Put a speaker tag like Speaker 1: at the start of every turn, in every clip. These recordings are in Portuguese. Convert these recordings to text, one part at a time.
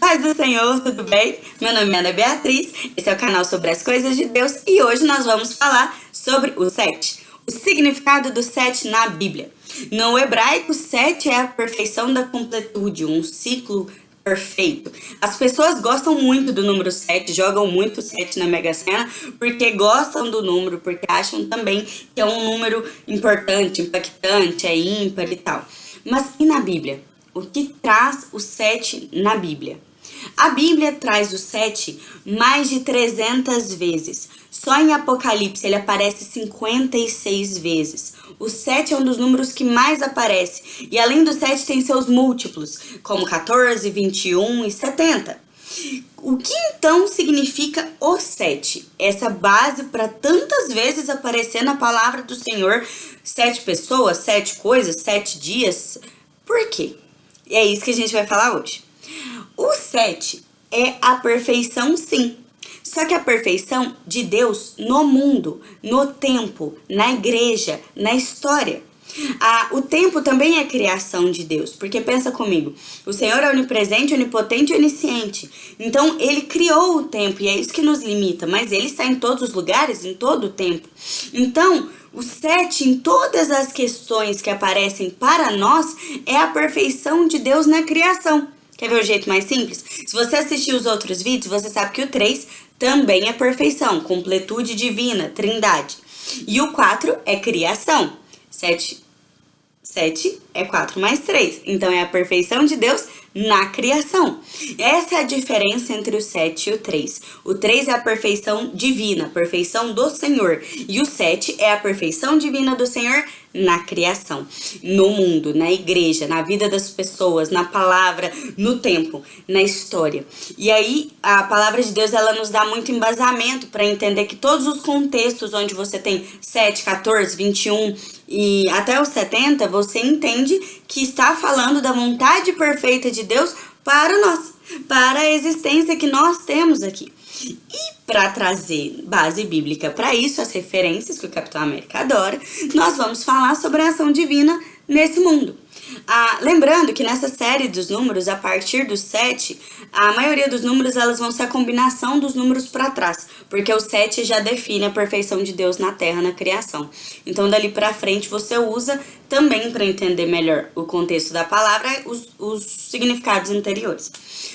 Speaker 1: Paz do Senhor, tudo bem? Meu nome é Ana Beatriz, esse é o canal sobre as coisas de Deus e hoje nós vamos falar sobre o sete, o significado do sete na Bíblia. No hebraico, sete é a perfeição da completude, um ciclo perfeito. As pessoas gostam muito do número 7, jogam muito 7 na Mega Sena, porque gostam do número, porque acham também que é um número importante, impactante, é ímpar e tal. Mas e na Bíblia? O que traz o 7 na Bíblia? A Bíblia traz o 7 mais de 300 vezes. Só em Apocalipse ele aparece 56 vezes. O 7 é um dos números que mais aparece. E além do 7 tem seus múltiplos, como 14, 21 e 70. O que então significa o 7? Essa base para tantas vezes aparecer na palavra do Senhor. Sete pessoas, sete coisas, sete dias. Por quê? E é isso que a gente vai falar hoje. O 7 é a perfeição, sim. Só que a perfeição de Deus no mundo, no tempo, na igreja, na história. Ah, o tempo também é criação de Deus, porque pensa comigo, o Senhor é onipresente, onipotente e onisciente. Então, Ele criou o tempo e é isso que nos limita, mas Ele está em todos os lugares, em todo o tempo. Então, o sete em todas as questões que aparecem para nós é a perfeição de Deus na criação. Quer ver o jeito mais simples? Se você assistir os outros vídeos, você sabe que o 3 também é perfeição, completude divina, trindade. E o 4 é criação. 7, 7 é 4 mais 3. Então, é a perfeição de Deus na criação. Essa é a diferença entre o 7 e o 3. O 3 é a perfeição divina, a perfeição do Senhor. E o 7 é a perfeição divina do Senhor na criação, no mundo, na igreja, na vida das pessoas, na palavra, no tempo, na história. E aí a palavra de Deus ela nos dá muito embasamento para entender que todos os contextos onde você tem 7, 14, 21 e até os 70, você entende que está falando da vontade perfeita de Deus para nós, para a existência que nós temos aqui. E para trazer base bíblica para isso, as referências que o Capitão América adora, nós vamos falar sobre a ação divina nesse mundo. Ah, lembrando que nessa série dos números, a partir do 7, a maioria dos números elas vão ser a combinação dos números para trás, porque o 7 já define a perfeição de Deus na Terra, na criação. Então, dali para frente, você usa também para entender melhor o contexto da palavra, os, os significados anteriores.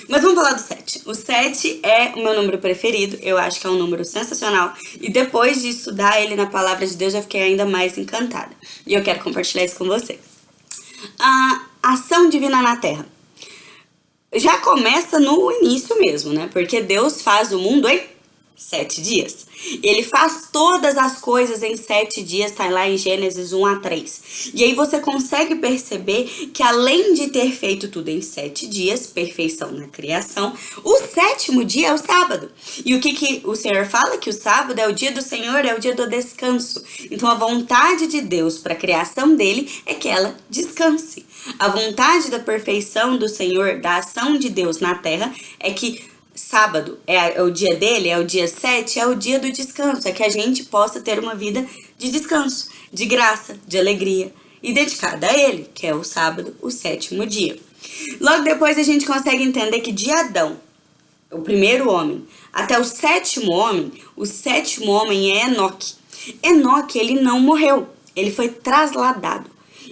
Speaker 1: Mas vamos falar do 7. O 7 é o meu número preferido, eu acho que é um número sensacional, e depois de estudar ele na palavra de Deus, eu fiquei ainda mais encantada. E eu quero compartilhar isso com vocês a ação divina na Terra? Já começa no início mesmo, né? Porque Deus faz o mundo em sete dias. Ele faz todas as coisas em sete dias, tá lá em Gênesis 1 a 3. E aí você consegue perceber que além de ter feito tudo em sete dias, perfeição na criação, o sétimo dia é o sábado. E o que, que o Senhor fala? Que o sábado é o dia do Senhor, é o dia do descanso. Então a vontade de Deus para a criação dele é que ela descanse. A vontade da perfeição do Senhor, da ação de Deus na terra, é que sábado é, é o dia dele, é o dia 7, é o dia do descanso, é que a gente possa ter uma vida de descanso, de graça, de alegria e dedicada a ele, que é o sábado, o sétimo dia. Logo depois a gente consegue entender que de Adão, o primeiro homem, até o sétimo homem, o sétimo homem é Enoque. Enoque, ele não morreu, ele foi trasladado.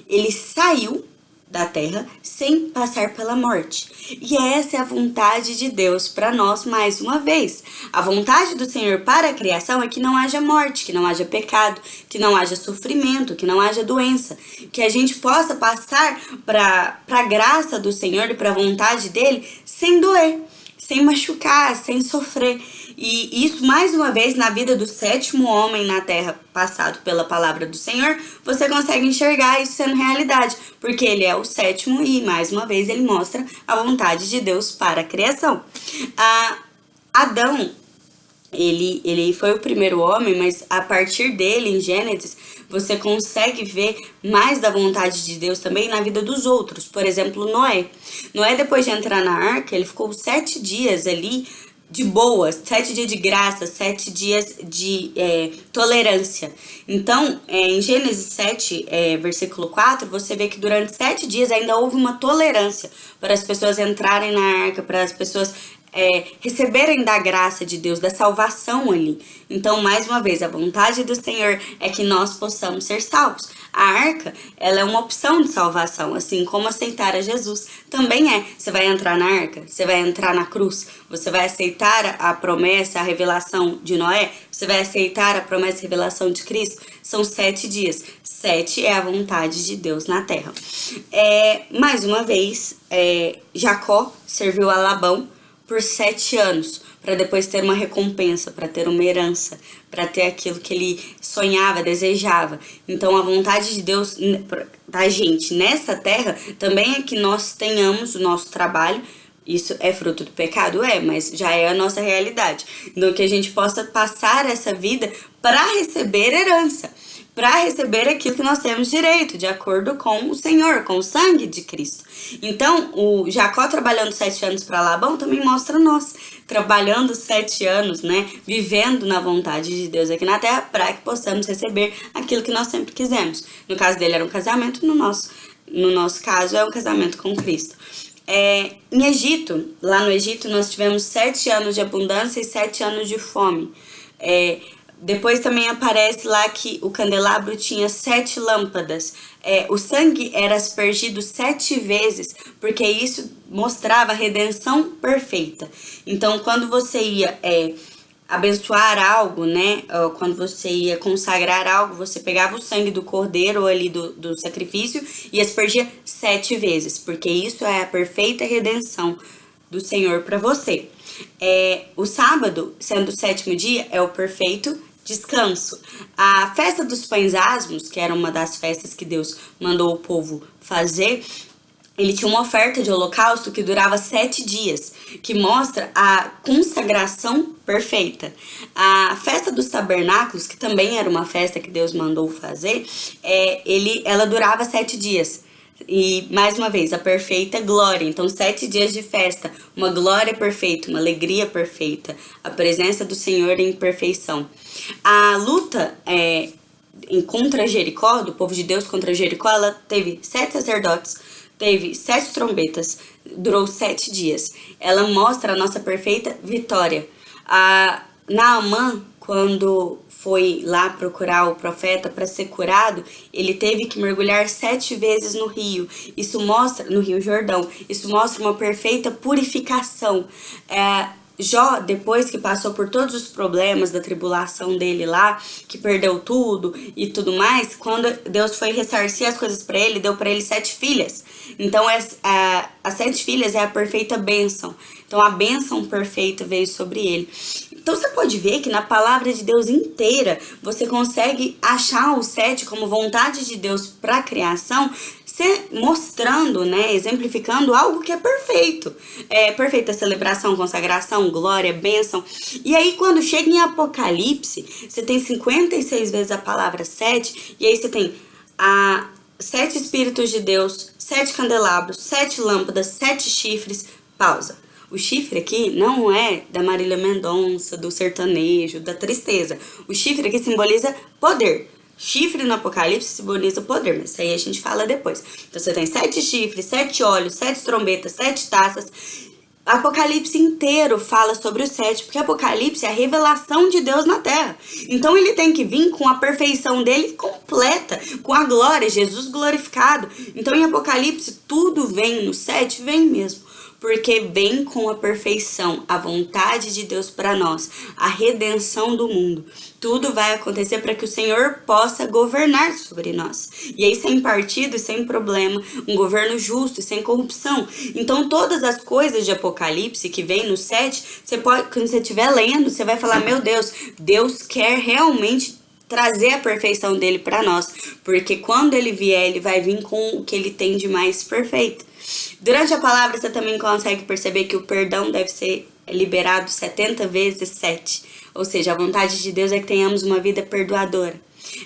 Speaker 1: Ele saiu da terra sem passar pela morte. E essa é a vontade de Deus para nós mais uma vez. A vontade do Senhor para a criação é que não haja morte, que não haja pecado, que não haja sofrimento, que não haja doença, que a gente possa passar para a graça do Senhor e para a vontade dele sem doer, sem machucar, sem sofrer. E isso, mais uma vez, na vida do sétimo homem na terra, passado pela palavra do Senhor, você consegue enxergar isso sendo realidade, porque ele é o sétimo e, mais uma vez, ele mostra a vontade de Deus para a criação. Ah, Adão, ele, ele foi o primeiro homem, mas a partir dele, em Gênesis, você consegue ver mais da vontade de Deus também na vida dos outros. Por exemplo, Noé. Noé, depois de entrar na arca, ele ficou sete dias ali de boas, sete dias de graça, sete dias de é, tolerância. Então, é, em Gênesis 7, é, versículo 4, você vê que durante sete dias ainda houve uma tolerância para as pessoas entrarem na arca, para as pessoas é, receberem da graça de Deus, da salvação ali. Então, mais uma vez, a vontade do Senhor é que nós possamos ser salvos. A arca, ela é uma opção de salvação, assim como aceitar a Jesus também é. Você vai entrar na arca, você vai entrar na cruz, você vai aceitar a promessa, a revelação de Noé, você vai aceitar a promessa e revelação de Cristo. São sete dias. Sete é a vontade de Deus na terra. É, mais uma vez, é, Jacó serviu a Labão por sete anos, para depois ter uma recompensa, para ter uma herança, para ter aquilo que ele sonhava, desejava. Então a vontade de Deus da gente nessa terra também é que nós tenhamos o nosso trabalho. Isso é fruto do pecado? É, mas já é a nossa realidade. Então que a gente possa passar essa vida para receber herança para receber aquilo que nós temos direito, de acordo com o Senhor, com o sangue de Cristo. Então, o Jacó trabalhando sete anos para Labão também mostra nós, trabalhando sete anos, né, vivendo na vontade de Deus aqui na terra, para que possamos receber aquilo que nós sempre quisemos. No caso dele era um casamento, no nosso, no nosso caso é um casamento com Cristo. É, em Egito, lá no Egito, nós tivemos sete anos de abundância e sete anos de fome. É, depois também aparece lá que o candelabro tinha sete lâmpadas. É, o sangue era aspergido sete vezes, porque isso mostrava a redenção perfeita. Então, quando você ia é, abençoar algo, né? Quando você ia consagrar algo, você pegava o sangue do cordeiro ali do, do sacrifício e aspergia sete vezes, porque isso é a perfeita redenção do Senhor para você. É, o sábado, sendo o sétimo dia, é o perfeito descanso. A festa dos pães asmos, que era uma das festas que Deus mandou o povo fazer, ele tinha uma oferta de holocausto que durava sete dias, que mostra a consagração perfeita. A festa dos tabernáculos, que também era uma festa que Deus mandou fazer, é, ele, ela durava sete dias. E, mais uma vez, a perfeita glória. Então, sete dias de festa, uma glória perfeita, uma alegria perfeita, a presença do Senhor em perfeição. A luta é, em contra Jericó, do povo de Deus contra Jericó, ela teve sete sacerdotes, teve sete trombetas, durou sete dias. Ela mostra a nossa perfeita vitória. A Naamã, quando foi lá procurar o profeta para ser curado, ele teve que mergulhar sete vezes no rio. Isso mostra, no rio Jordão, isso mostra uma perfeita purificação. É, Jó, depois que passou por todos os problemas da tribulação dele lá, que perdeu tudo e tudo mais, quando Deus foi ressarcir as coisas para ele, deu para ele sete filhas. Então, as, a, as sete filhas é a perfeita bênção. Então, a bênção perfeita veio sobre ele. Então você pode ver que na palavra de Deus inteira você consegue achar o sete como vontade de Deus para a criação, se mostrando, né, exemplificando algo que é perfeito. É perfeita celebração, consagração, glória, bênção. E aí quando chega em Apocalipse, você tem 56 vezes a palavra sete, e aí você tem a sete espíritos de Deus, sete candelabros, sete lâmpadas, sete chifres. Pausa. O chifre aqui não é da Marília Mendonça, do sertanejo, da tristeza. O chifre aqui simboliza poder. Chifre no Apocalipse simboliza poder, mas isso aí a gente fala depois. Então você tem sete chifres, sete olhos, sete trombetas, sete taças. Apocalipse inteiro fala sobre o sete, porque Apocalipse é a revelação de Deus na terra. Então ele tem que vir com a perfeição dele completa, com a glória, Jesus glorificado. Então em Apocalipse tudo vem no sete, vem mesmo porque vem com a perfeição, a vontade de Deus para nós, a redenção do mundo. Tudo vai acontecer para que o Senhor possa governar sobre nós. E aí, sem partido e sem problema, um governo justo e sem corrupção. Então, todas as coisas de Apocalipse que vem no 7, você pode, quando você estiver lendo, você vai falar: Meu Deus, Deus quer realmente trazer a perfeição dele para nós, porque quando ele vier, ele vai vir com o que ele tem de mais perfeito. Durante a palavra, você também consegue perceber que o perdão deve ser liberado 70 vezes 7. Ou seja, a vontade de Deus é que tenhamos uma vida perdoadora.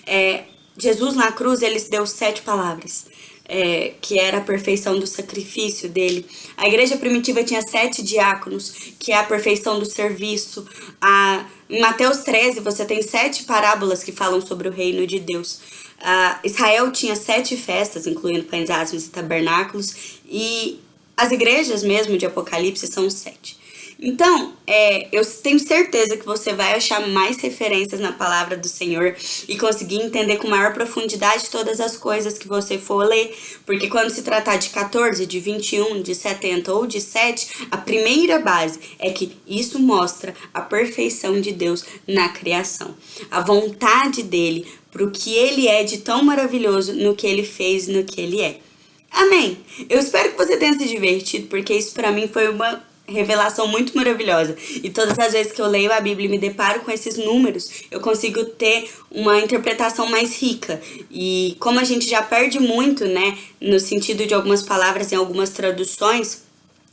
Speaker 1: É, Jesus na cruz, ele deu sete palavras. É, que era a perfeição do sacrifício dele. A igreja primitiva tinha sete diáconos, que é a perfeição do serviço. A, em Mateus 13, você tem sete parábolas que falam sobre o reino de Deus. A, Israel tinha sete festas, incluindo pães e tabernáculos, e as igrejas mesmo de Apocalipse são sete. Então, é, eu tenho certeza que você vai achar mais referências na palavra do Senhor e conseguir entender com maior profundidade todas as coisas que você for ler. Porque quando se tratar de 14, de 21, de 70 ou de 7, a primeira base é que isso mostra a perfeição de Deus na criação. A vontade dele para o que ele é de tão maravilhoso no que ele fez, no que ele é. Amém. Eu espero que você tenha se divertido, porque isso para mim foi uma revelação muito maravilhosa. E todas as vezes que eu leio a Bíblia e me deparo com esses números, eu consigo ter uma interpretação mais rica. E como a gente já perde muito, né, no sentido de algumas palavras em algumas traduções,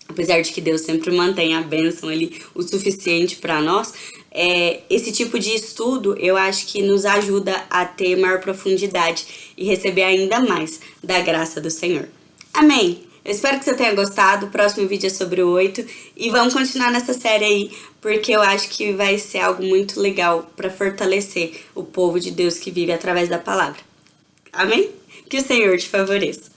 Speaker 1: apesar de que Deus sempre mantém a bênção ali o suficiente para nós, é, esse tipo de estudo eu acho que nos ajuda a ter maior profundidade e receber ainda mais da graça do Senhor. Amém! Eu espero que você tenha gostado. O próximo vídeo é sobre o 8. E vamos continuar nessa série aí, porque eu acho que vai ser algo muito legal para fortalecer o povo de Deus que vive através da palavra. Amém? Que o Senhor te favoreça.